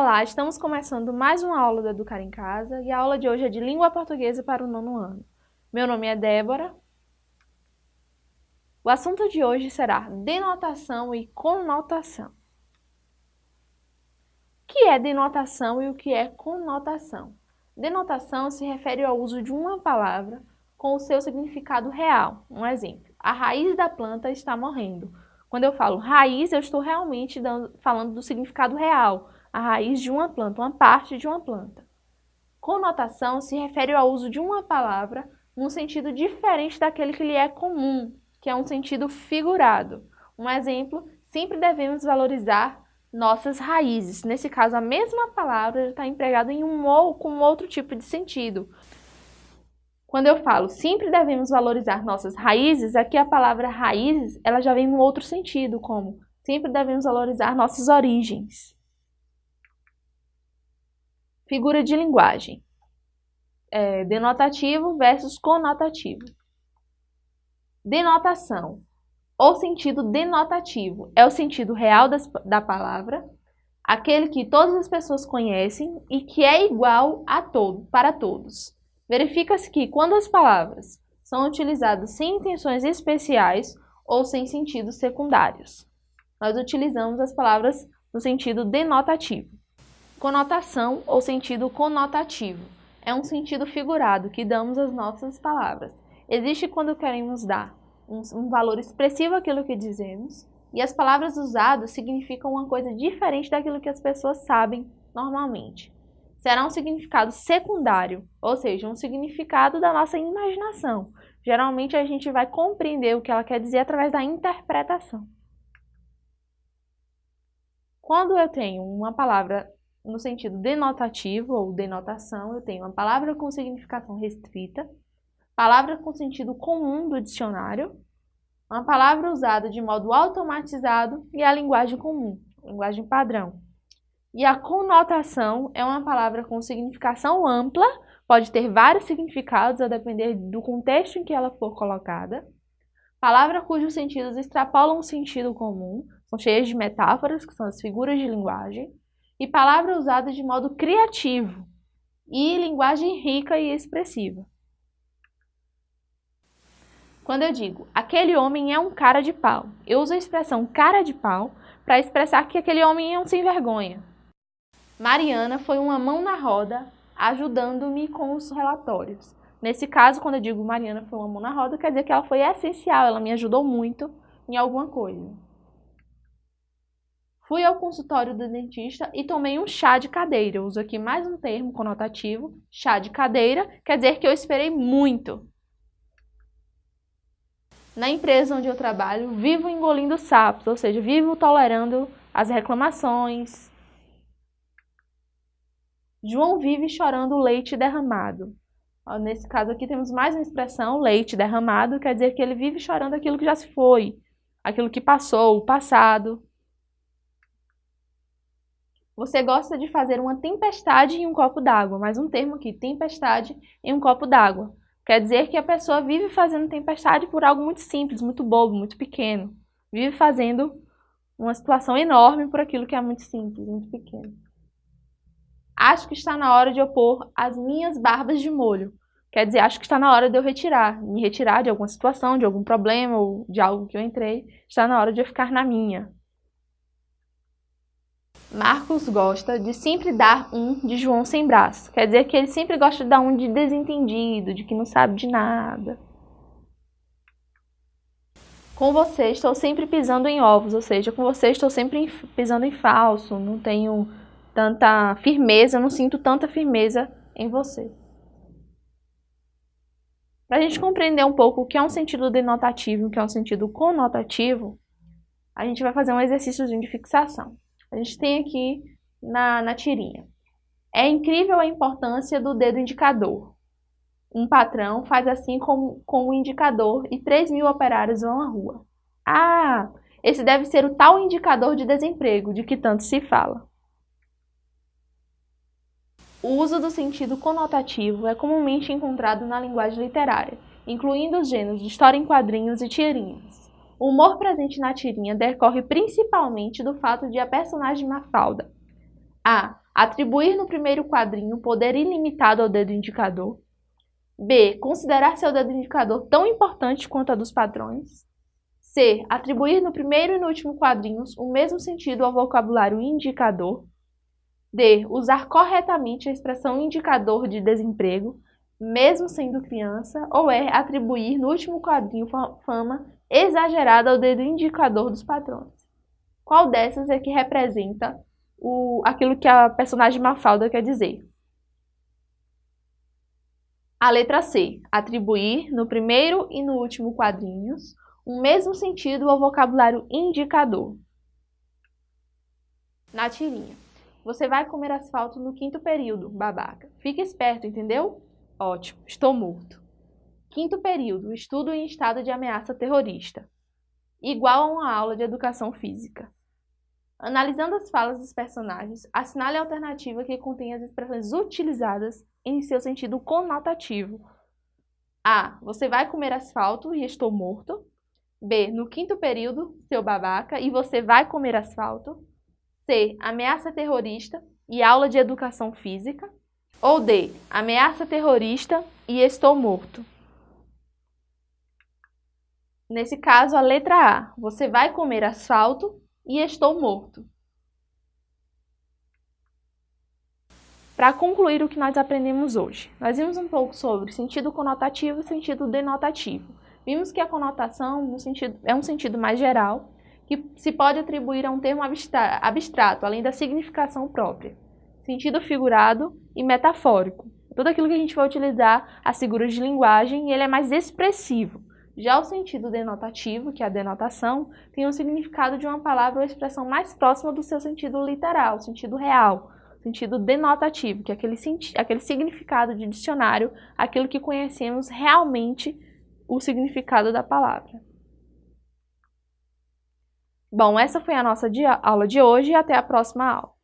Olá, estamos começando mais uma aula do Educar em Casa e a aula de hoje é de Língua Portuguesa para o nono ano. Meu nome é Débora. O assunto de hoje será denotação e conotação. O que é denotação e o que é conotação? Denotação se refere ao uso de uma palavra com o seu significado real. Um exemplo, a raiz da planta está morrendo. Quando eu falo raiz, eu estou realmente dando, falando do significado real, a raiz de uma planta, uma parte de uma planta. Conotação se refere ao uso de uma palavra num sentido diferente daquele que lhe é comum, que é um sentido figurado. Um exemplo, sempre devemos valorizar nossas raízes. Nesse caso, a mesma palavra está empregada em um ou com outro tipo de sentido. Quando eu falo sempre devemos valorizar nossas raízes, aqui a palavra raízes ela já vem em um outro sentido, como sempre devemos valorizar nossas origens. Figura de linguagem. É, denotativo versus conotativo. Denotação. O sentido denotativo é o sentido real das, da palavra, aquele que todas as pessoas conhecem e que é igual a todo, para todos. Verifica-se que quando as palavras são utilizadas sem intenções especiais ou sem sentidos secundários, nós utilizamos as palavras no sentido denotativo. Conotação ou sentido conotativo é um sentido figurado que damos às nossas palavras. Existe quando queremos dar um, um, valor expressivo àquilo que dizemos e as palavras usadas significam uma coisa diferente daquilo que as pessoas sabem normalmente. Será um significado secundário, ou seja, um significado da nossa imaginação. Geralmente a gente vai compreender o que ela quer dizer através da interpretação. Quando eu tenho uma palavra no sentido denotativo ou denotação, eu tenho uma palavra com significação restrita, palavra com sentido comum do dicionário, uma palavra usada de modo automatizado e a linguagem comum, linguagem padrão. E a conotação é uma palavra com significação ampla, pode ter vários significados a depender do contexto em que ela for colocada. Palavra cujos sentidos extrapolam o sentido comum, são cheias de metáforas, que são as figuras de linguagem e palavra usada de modo criativo e linguagem rica e expressiva. Quando eu digo, aquele homem é um cara de pau, eu uso a expressão cara de pau para expressar que aquele homem é um sem vergonha. Mariana foi uma mão na roda ajudando-me com os relatórios. Nesse caso, quando eu digo Mariana foi uma mão na roda, quer dizer que ela foi essencial, ela me ajudou muito em alguma coisa. Fui ao consultório do dentista e tomei um chá de cadeira. Eu uso aqui mais um termo conotativo, chá de cadeira, quer dizer que eu esperei muito. Na empresa onde eu trabalho, vivo engolindo sapos, ou seja, vivo tolerando as reclamações. João vive chorando leite derramado. Nesse caso aqui temos mais uma expressão, leite derramado, quer dizer que ele vive chorando aquilo que já se foi, aquilo que passou, o passado. Você gosta de fazer uma tempestade em um copo d'água, mas um termo aqui, tempestade em um copo d'água. Quer dizer que a pessoa vive fazendo tempestade por algo muito simples, muito bobo, muito pequeno. Vive fazendo uma situação enorme por aquilo que é muito simples, muito pequeno. Acho que está na hora de eu pôr as minhas barbas de molho. Quer dizer, acho que está na hora de eu retirar, me retirar de alguma situação, de algum problema ou de algo que eu entrei. Está na hora de eu ficar na minha. Marcos gosta de sempre dar um de João sem braço. Quer dizer que ele sempre gosta de dar um de desentendido, de que não sabe de nada. Com você estou sempre pisando em ovos, ou seja, com você estou sempre pisando em falso, não tenho tanta firmeza, não sinto tanta firmeza em você. Para a gente compreender um pouco o que é um sentido denotativo e o que é um sentido conotativo, a gente vai fazer um exercício de fixação a gente tem aqui na, na tirinha. É incrível a importância do dedo indicador. Um patrão faz assim com, com o indicador e 3 mil operários vão à rua. Ah, esse deve ser o tal indicador de desemprego de que tanto se fala. O uso do sentido conotativo é comumente encontrado na linguagem literária, incluindo os gêneros de história em quadrinhos e tirinhas. O humor presente na tirinha decorre principalmente do fato de a personagem Mafalda A. Atribuir no primeiro quadrinho poder ilimitado ao dedo indicador. B. Considerar seu dedo indicador tão importante quanto a dos padrões. C. Atribuir no primeiro e no último quadrinhos o mesmo sentido ao vocabulário indicador. D. Usar corretamente a expressão indicador de desemprego, mesmo sendo criança. Ou E. Atribuir no último quadrinho fama exagerada ao dedo indicador dos padrões. Qual dessas é que representa o, aquilo que a personagem Mafalda quer dizer? A letra C, atribuir no primeiro e no último quadrinhos o mesmo sentido ao vocabulário indicador. Na tirinha. Você vai comer asfalto no quinto período, babaca. Fique esperto, entendeu? Ótimo, estou morto. Quinto período, estudo em estado de ameaça terrorista. Igual a uma aula de educação física. Analisando as falas dos personagens, assinale a alternativa que contém as expressões utilizadas em seu sentido conotativo. A. Você vai comer asfalto e estou morto. B. No quinto período, seu babaca, e você vai comer asfalto. C. Ameaça terrorista e aula de educação física. Ou D. Ameaça terrorista e estou morto. Nesse caso, a letra A. Você vai comer asfalto e estou morto. Para concluir o que nós aprendemos hoje, nós vimos um pouco sobre sentido conotativo e sentido denotativo. Vimos que a conotação é um sentido mais geral, que se pode atribuir a um termo abstrato, além da significação própria. Sentido figurado e metafórico. Tudo aquilo que a gente vai utilizar as figuras de linguagem, ele é mais expressivo. Já o sentido denotativo, que é a denotação, tem um significado de uma palavra ou expressão mais próxima do seu sentido literal, sentido real, sentido denotativo, que é aquele, aquele significado de dicionário, aquilo que conhecemos realmente o significado da palavra. Bom, essa foi a nossa aula de hoje e até a próxima aula.